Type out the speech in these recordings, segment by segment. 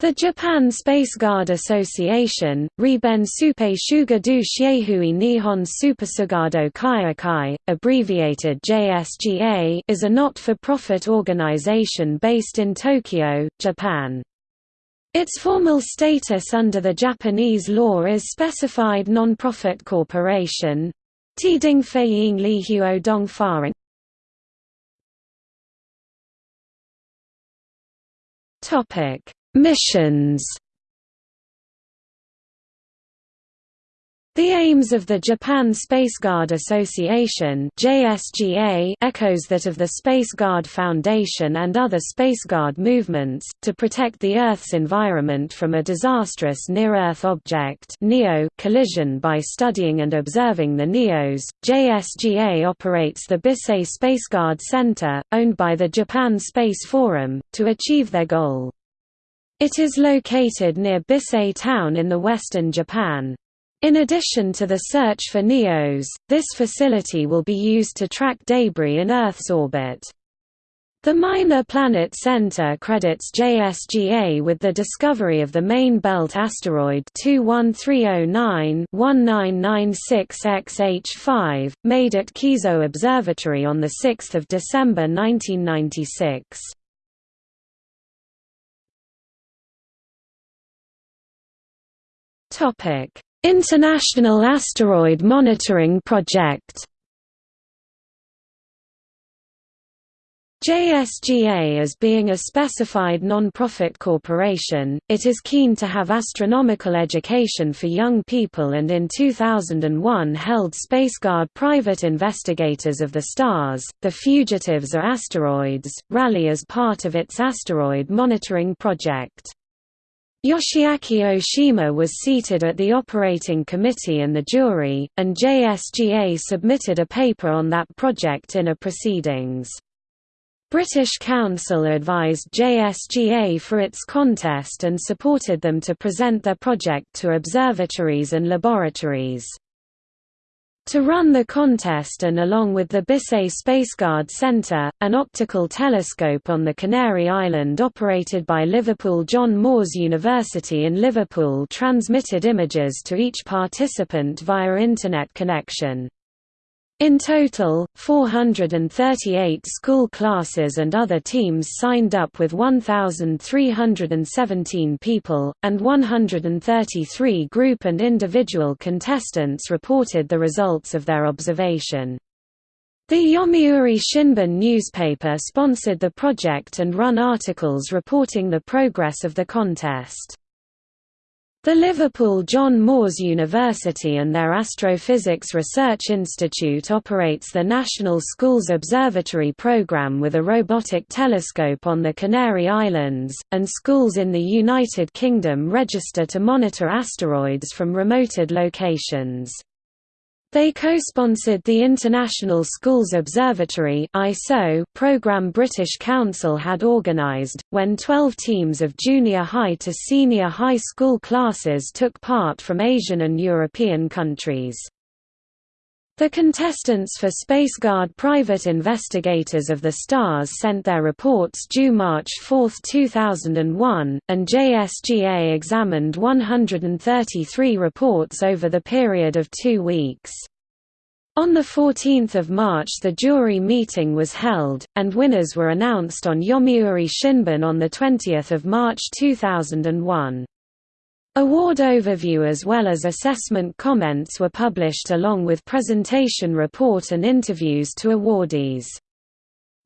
The Japan Space Guard Association, Riben Supe Shugadu Shiehui Nihon Supersugado Kaiakai, abbreviated JSGA is a not-for-profit organization based in Tokyo, Japan. Its formal status under the Japanese law is specified non-profit corporation. Tiding Feiying Lihuo Dongfaring Topic Missions The aims of the Japan Space Guard Association JSGA echoes that of the Space Guard Foundation and other Space Guard movements, to protect the Earth's environment from a disastrous near-Earth object NEO collision by studying and observing the NEOs. JSGA operates the Bisei Space Guard Center, owned by the Japan Space Forum, to achieve their goal. It is located near Bisei town in the western Japan. In addition to the search for NEOs, this facility will be used to track debris in Earth's orbit. The Minor Planet Center credits JSGA with the discovery of the main belt asteroid 21309-1996XH5, made at Kiso Observatory on 6 December 1996. Topic: International Asteroid Monitoring Project. JSGA as being a specified non-profit corporation, it is keen to have astronomical education for young people and in 2001 held SpaceGuard Private Investigators of the Stars, The Fugitives are Asteroids, rally as part of its asteroid monitoring project. Yoshiaki Oshima was seated at the operating committee and the jury, and JSGA submitted a paper on that project in a proceedings. British Council advised JSGA for its contest and supported them to present their project to observatories and laboratories. To run the contest and along with the Bisei Spaceguard Centre, an optical telescope on the Canary Island operated by Liverpool John Moores University in Liverpool transmitted images to each participant via Internet connection. In total, 438 school classes and other teams signed up with 1,317 people, and 133 group and individual contestants reported the results of their observation. The Yomiuri Shimbun newspaper sponsored the project and run articles reporting the progress of the contest. The Liverpool John Moores University and their Astrophysics Research Institute operates the National Schools Observatory Programme with a robotic telescope on the Canary Islands, and schools in the United Kingdom register to monitor asteroids from remoted locations. They co-sponsored the International Schools Observatory program British Council had organised, when 12 teams of junior high to senior high school classes took part from Asian and European countries. The contestants for SpaceGuard Private Investigators of the Stars sent their reports due March 4, 2001, and JSGA examined 133 reports over the period of two weeks. On 14 March the jury meeting was held, and winners were announced on Yomiuri Shimbun on 20 March 2001. Award overview as well as assessment comments were published along with presentation report and interviews to awardees.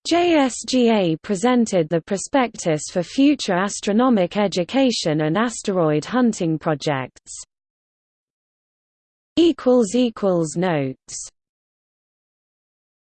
JSGA presented the prospectus for future astronomic education and asteroid hunting projects. Notes